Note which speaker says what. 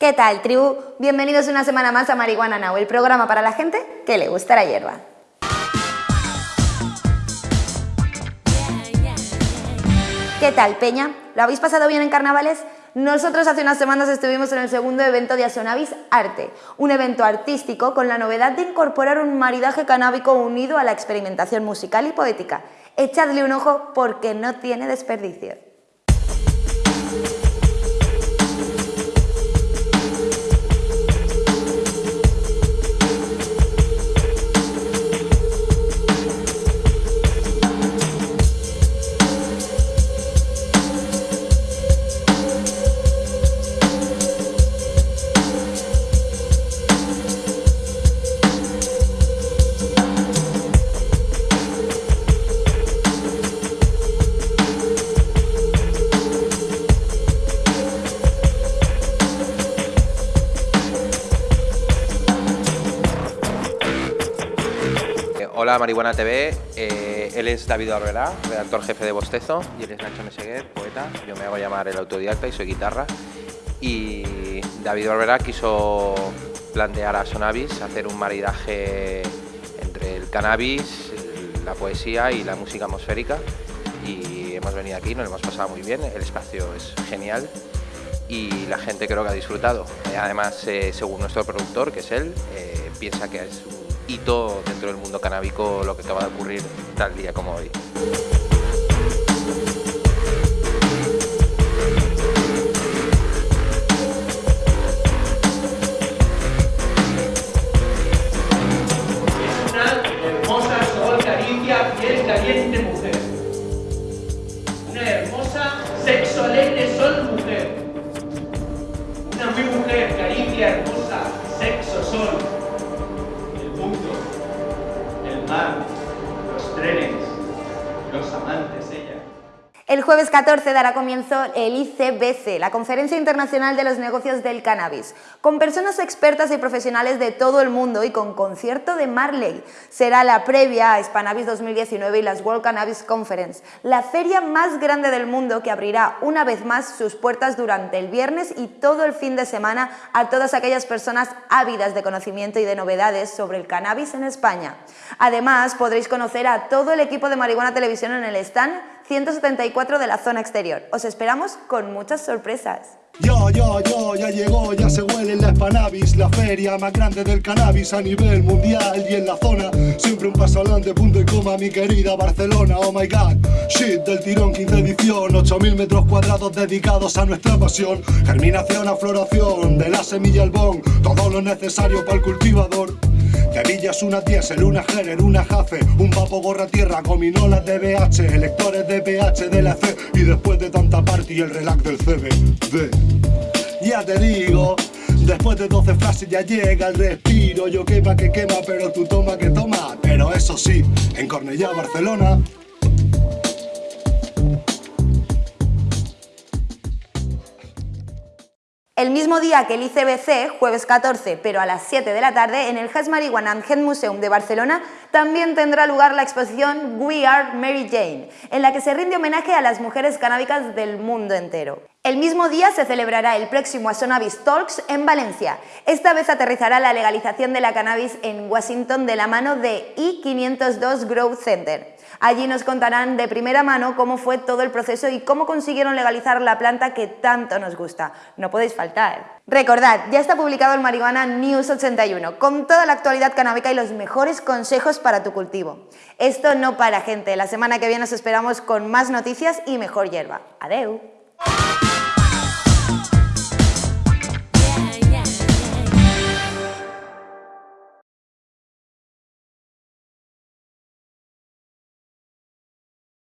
Speaker 1: ¿Qué tal, tribu? Bienvenidos una semana más a Marihuana Now, el programa para la gente que le gusta la hierba. ¿Qué tal, Peña? ¿Lo habéis pasado bien en carnavales? Nosotros hace unas semanas estuvimos en el segundo evento de Asonavis Arte, un evento artístico con la novedad de incorporar un maridaje canábico unido a la experimentación musical y poética. Echadle un ojo porque no tiene desperdicio.
Speaker 2: Hola Marihuana TV, eh, él es David Barberá, redactor jefe de Bostezo, y él es Nacho Meseguer, poeta, yo me hago llamar el autodidacta y soy guitarra. Y David Barberá quiso plantear a Sonavis hacer un maridaje entre el cannabis, la poesía y la música atmosférica. Y hemos venido aquí, nos lo hemos pasado muy bien, el espacio es genial y la gente creo que ha disfrutado. Además, eh, según nuestro productor, que es él, eh, piensa que es un hito dentro del mundo canábico lo que acaba de ocurrir tal día como hoy.
Speaker 3: El El
Speaker 1: jueves 14 dará comienzo el ICBC, la Conferencia Internacional de los Negocios del Cannabis, con personas expertas y profesionales de todo el mundo y con concierto de Marley. Será la previa a Spanabis 2019 y las World Cannabis Conference, la feria más grande del mundo que abrirá una vez más sus puertas durante el viernes y todo el fin de semana a todas aquellas personas ávidas de conocimiento y de novedades sobre el cannabis en España. Además, podréis conocer a todo el equipo de Marihuana Televisión en el stand 174 de la zona exterior. Os esperamos con muchas sorpresas.
Speaker 4: Yo, yo, yo, ya llegó, ya se huele la Spanavis, la feria más grande del cannabis a nivel mundial y en la zona. Siempre un paso adelante, punto y coma, mi querida Barcelona, oh my god. Shit del tirón, 15 edición, 8000 metros cuadrados dedicados a nuestra pasión. Germinación a floración, de la semilla al bon, todo lo necesario para el cultivador. Tevillas, una diésel, una Gerer, una Jace, un vapo gorra tierra, gominolas de BH, electores de PH de la C. Y después de tanta party el relax del CBD. Ya te digo, después de 12 frases ya llega el respiro, yo quema que quema, pero tú toma que toma, pero eso sí, en Cornellá, Barcelona,
Speaker 1: El mismo día que el ICBC, jueves 14, pero a las 7 de la tarde, en el Has Marihuana and Head Museum de Barcelona, también tendrá lugar la exposición We Are Mary Jane, en la que se rinde homenaje a las mujeres canábicas del mundo entero. El mismo día se celebrará el próximo Asonavis Talks en Valencia. Esta vez aterrizará la legalización de la cannabis en Washington de la mano de I502 Growth Center. Allí nos contarán de primera mano cómo fue todo el proceso y cómo consiguieron legalizar la planta que tanto nos gusta. No podéis faltar. Recordad, ya está publicado el Marihuana News 81, con toda la actualidad canábica y los mejores consejos para tu cultivo. Esto no para gente, la semana que viene os esperamos con más noticias y mejor hierba. Adeu.